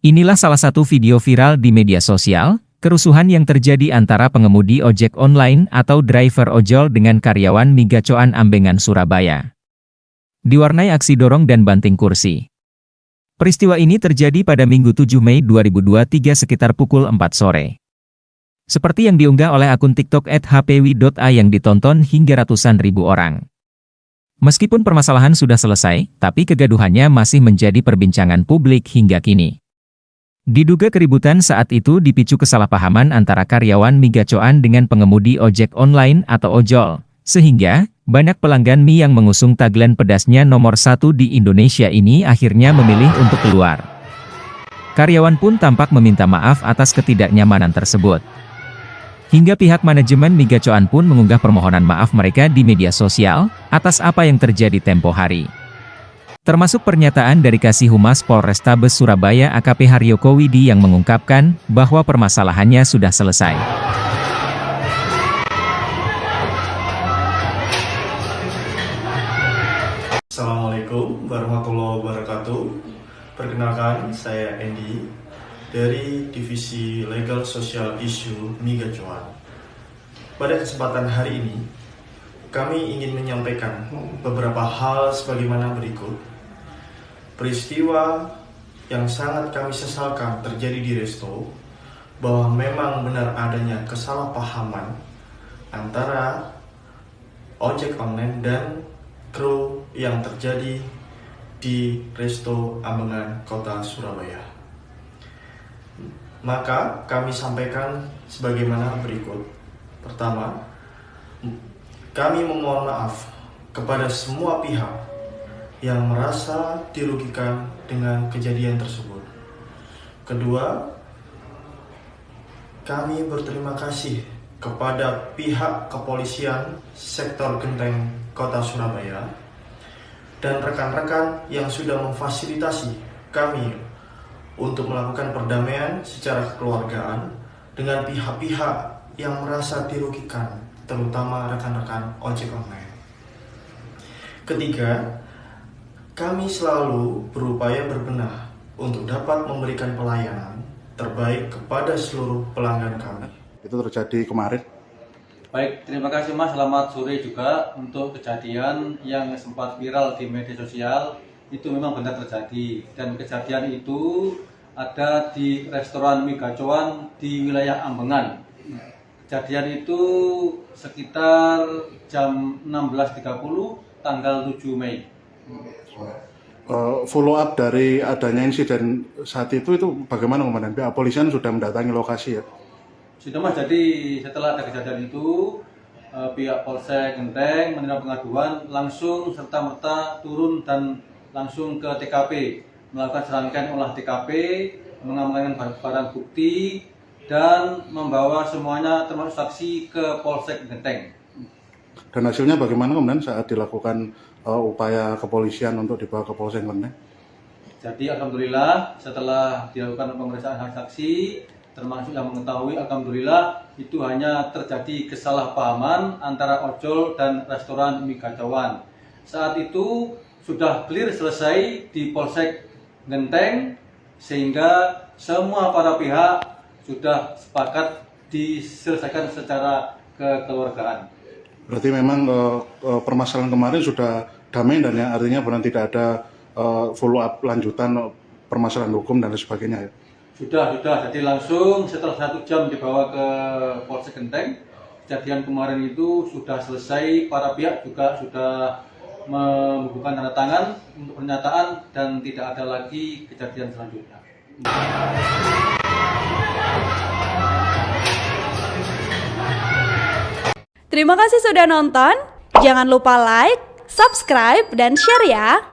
Inilah salah satu video viral di media sosial, kerusuhan yang terjadi antara pengemudi ojek online atau driver ojol dengan karyawan Migacoan Ambengan Surabaya. Diwarnai aksi dorong dan banting kursi. Peristiwa ini terjadi pada Minggu 7 Mei 2023 sekitar pukul 4 sore. Seperti yang diunggah oleh akun TikTok @hpwi.a yang ditonton hingga ratusan ribu orang. Meskipun permasalahan sudah selesai, tapi kegaduhannya masih menjadi perbincangan publik hingga kini. Diduga keributan saat itu dipicu kesalahpahaman antara karyawan Migacoan dengan pengemudi ojek online atau ojol, sehingga banyak pelanggan mie yang mengusung tagline pedasnya nomor satu di Indonesia ini akhirnya memilih untuk keluar. Karyawan pun tampak meminta maaf atas ketidaknyamanan tersebut. Hingga pihak manajemen Migacoan pun mengunggah permohonan maaf mereka di media sosial, atas apa yang terjadi tempo hari. Termasuk pernyataan dari Kasih Humas Polrestabes Surabaya AKP Haryoko Widi yang mengungkapkan bahwa permasalahannya sudah selesai. Assalamualaikum warahmatullahi wabarakatuh. Perkenalkan, saya Andy dari Divisi Legal Social Issue Miga Cuan. Pada kesempatan hari ini, kami ingin menyampaikan beberapa hal sebagaimana berikut peristiwa yang sangat kami sesalkan terjadi di Resto bahwa memang benar adanya kesalahpahaman antara ojek online dan kru yang terjadi di Resto Ambengan Kota Surabaya. Maka kami sampaikan sebagaimana berikut. Pertama, kami memohon maaf kepada semua pihak yang merasa dirugikan dengan kejadian tersebut. Kedua, kami berterima kasih kepada pihak kepolisian sektor Genteng Kota Surabaya dan rekan-rekan yang sudah memfasilitasi kami untuk melakukan perdamaian secara kekeluargaan dengan pihak-pihak yang merasa dirugikan, terutama rekan-rekan ojek online. Ketiga, kami selalu berupaya berbenah untuk dapat memberikan pelayanan terbaik kepada seluruh pelanggan kami. Itu terjadi kemarin. Baik, terima kasih Mas. Selamat sore juga untuk kejadian yang sempat viral di media sosial. Itu memang benar terjadi. Dan kejadian itu ada di restoran Migacoan di wilayah Ambengan. Kejadian itu sekitar jam 16.30 tanggal 7 Mei uh, follow up dari adanya insiden saat itu itu bagaimana komandan? Pihak polisian sudah mendatangi lokasi ya? Sudah mas, jadi setelah ada kejadian itu uh, pihak Polsek Genteng menerima pengaduan langsung serta merta turun dan langsung ke TKP melakukan serangkaian olah TKP, mengamankan barang bukti dan membawa semuanya termasuk saksi ke Polsek Genteng. Dan hasilnya bagaimana kemudian saat dilakukan uh, upaya kepolisian untuk dibawa ke Polsek Klenteng? Jadi alhamdulillah setelah dilakukan pemeriksaan saksi termasuk yang mengetahui alhamdulillah itu hanya terjadi kesalahpahaman antara ojol dan restoran mie. Saat itu sudah clear selesai di Polsek Genteng sehingga semua para pihak sudah sepakat diselesaikan secara kekeluargaan. Berarti memang uh, uh, permasalahan kemarin sudah damai dan ya artinya benar tidak ada uh, follow up lanjutan permasalahan hukum dan lain sebagainya ya. Sudah, sudah. Jadi langsung setelah satu jam dibawa ke Polsek Genteng. Kejadian kemarin itu sudah selesai, para pihak juga sudah membubuhkan tanda tangan untuk pernyataan dan tidak ada lagi kejadian selanjutnya. Terima kasih sudah nonton. Jangan lupa like, subscribe, dan share ya.